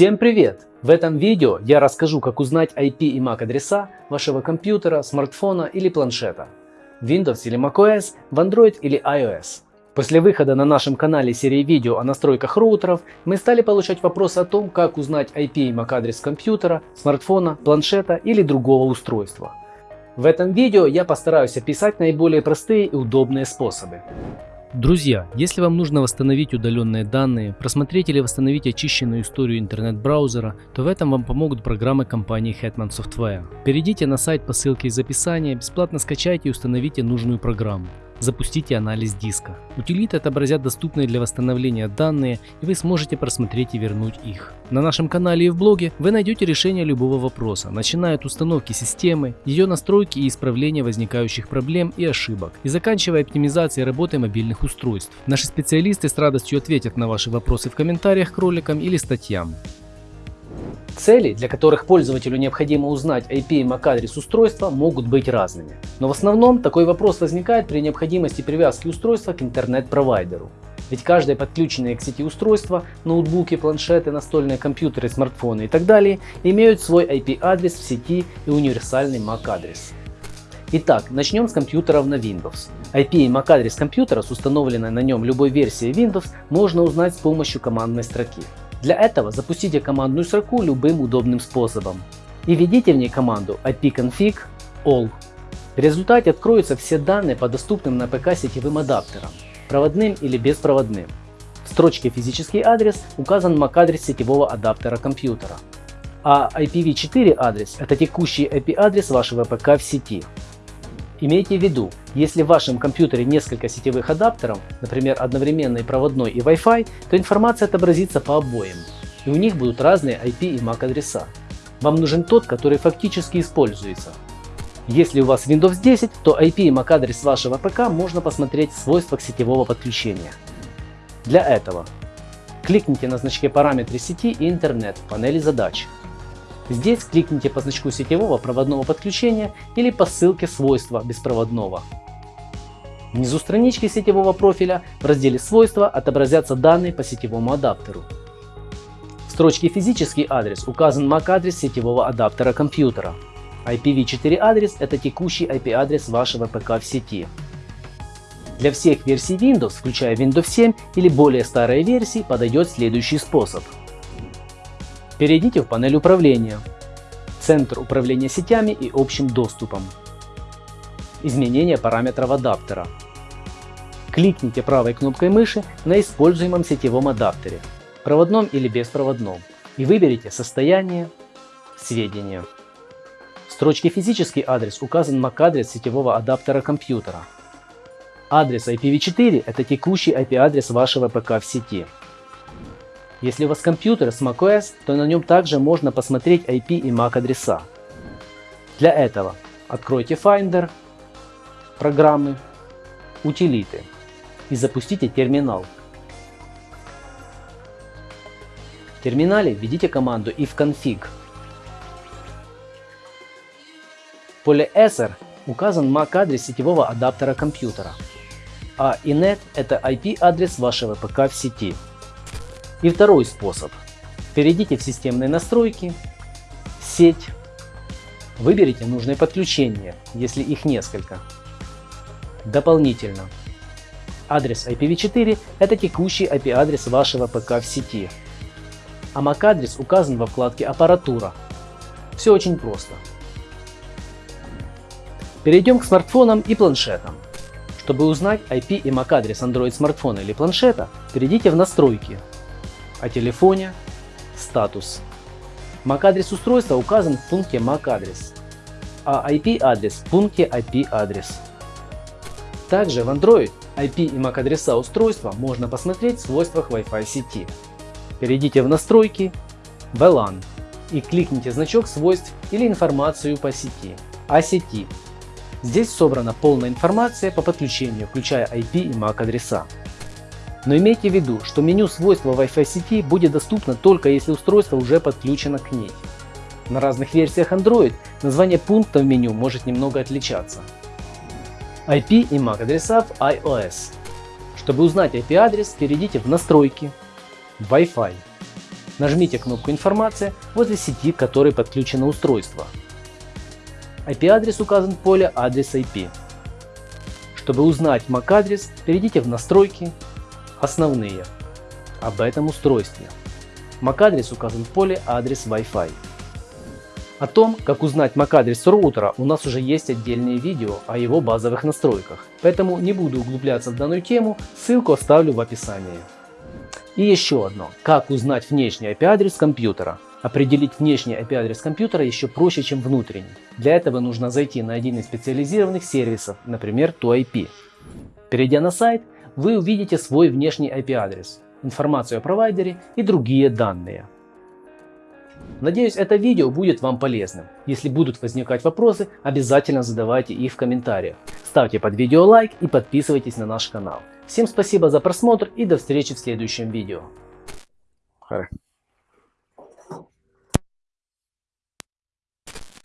Всем привет! В этом видео я расскажу, как узнать IP и MAC адреса вашего компьютера, смартфона или планшета, Windows или macOS, в Android или iOS. После выхода на нашем канале серии видео о настройках роутеров, мы стали получать вопросы о том, как узнать IP и MAC адрес компьютера, смартфона, планшета или другого устройства. В этом видео я постараюсь описать наиболее простые и удобные способы. Друзья, если вам нужно восстановить удаленные данные, просмотреть или восстановить очищенную историю интернет-браузера, то в этом вам помогут программы компании Hetman Software. Перейдите на сайт по ссылке из описания, бесплатно скачайте и установите нужную программу. Запустите анализ диска. Утилиты отобразят доступные для восстановления данные, и вы сможете просмотреть и вернуть их. На нашем канале и в блоге вы найдете решение любого вопроса, начиная от установки системы, ее настройки и исправления возникающих проблем и ошибок, и заканчивая оптимизацией работы мобильных устройств. Наши специалисты с радостью ответят на ваши вопросы в комментариях к роликам или статьям. Цели, для которых пользователю необходимо узнать IP и MAC адрес устройства, могут быть разными. Но в основном такой вопрос возникает при необходимости привязки устройства к интернет-провайдеру. Ведь каждое подключенное к сети устройство, ноутбуки, планшеты, настольные компьютеры, смартфоны и так далее, имеют свой IP-адрес в сети и универсальный MAC-адрес. Итак, начнем с компьютеров на Windows. IP и MAC адрес компьютера с установленной на нем любой версией Windows можно узнать с помощью командной строки. Для этого запустите командную строку любым удобным способом и введите в ней команду ipconfig all. В результате откроются все данные по доступным на ПК сетевым адаптерам, проводным или беспроводным. В строчке «Физический адрес» указан MAC-адрес сетевого адаптера компьютера, а IPv4 адрес – это текущий IP-адрес вашего ПК в сети. Имейте в виду, если в вашем компьютере несколько сетевых адаптеров, например одновременный проводной и Wi-Fi, то информация отобразится по обоим, и у них будут разные IP и MAC адреса. Вам нужен тот, который фактически используется. Если у вас Windows 10, то IP и MAC адрес вашего ПК можно посмотреть в свойствах сетевого подключения. Для этого кликните на значке параметры сети и интернет в панели задач. Здесь кликните по значку сетевого проводного подключения или по ссылке свойства беспроводного. Внизу странички сетевого профиля в разделе свойства отобразятся данные по сетевому адаптеру. В строчке физический адрес указан MAC-адрес сетевого адаптера компьютера. IPv4 адрес это текущий IP-адрес вашего ПК в сети. Для всех версий Windows, включая Windows 7 или более старые версии, подойдет следующий способ – Перейдите в панель управления, Центр управления сетями и общим доступом, Изменение параметров адаптера. Кликните правой кнопкой мыши на используемом сетевом адаптере, проводном или беспроводном, и выберите состояние, сведения. В строчке «Физический адрес» указан MAC-адрес сетевого адаптера компьютера. Адрес IPv4 – это текущий IP-адрес вашего ПК в сети. Если у вас компьютер с macOS, то на нем также можно посмотреть IP и MAC адреса. Для этого откройте Finder, программы, утилиты и запустите терминал. В терминале введите команду ifconfig. В поле ESR указан MAC-адрес сетевого адаптера компьютера, а inet – это IP-адрес вашего ПК в сети. И второй способ. Перейдите в системные настройки, сеть, выберите нужное подключение, если их несколько. Дополнительно. Адрес IPv4 – это текущий IP-адрес вашего ПК в сети. А MAC-адрес указан во вкладке «Аппаратура». Все очень просто. Перейдем к смартфонам и планшетам. Чтобы узнать IP и MAC-адрес Android смартфона или планшета, перейдите в «Настройки», о телефоне, статус. MAC-адрес устройства указан в пункте MAC-адрес, а IP-адрес в пункте IP-адрес. Также в Android IP и MAC-адреса устройства можно посмотреть в свойствах Wi-Fi сети. Перейдите в настройки, VLAN и кликните значок свойств или информацию по сети, о сети. Здесь собрана полная информация по подключению, включая IP и MAC адреса. Но имейте в виду, что меню свойства Wi-Fi сети будет доступно только если устройство уже подключено к ней. На разных версиях Android название пункта в меню может немного отличаться. IP и MAC адреса в iOS. Чтобы узнать IP-адрес, перейдите в Настройки, Wi-Fi, Нажмите кнопку «Информация» возле сети, к которой подключено устройство. IP-адрес указан в поле «Адрес IP». Чтобы узнать MAC-адрес, перейдите в «Настройки», «Основные», об этом устройстве. MAC-адрес указан в поле «Адрес Wi-Fi». О том, как узнать MAC-адрес роутера, у нас уже есть отдельные видео о его базовых настройках, поэтому не буду углубляться в данную тему, ссылку оставлю в описании. И еще одно, как узнать внешний IP-адрес компьютера. Определить внешний IP-адрес компьютера еще проще, чем внутренний. Для этого нужно зайти на один из специализированных сервисов, например, ToIP. Перейдя на сайт, вы увидите свой внешний IP-адрес, информацию о провайдере и другие данные. Надеюсь, это видео будет вам полезным. Если будут возникать вопросы, обязательно задавайте их в комментариях. Ставьте под видео лайк и подписывайтесь на наш канал. Всем спасибо за просмотр и до встречи в следующем видео. Хорошо.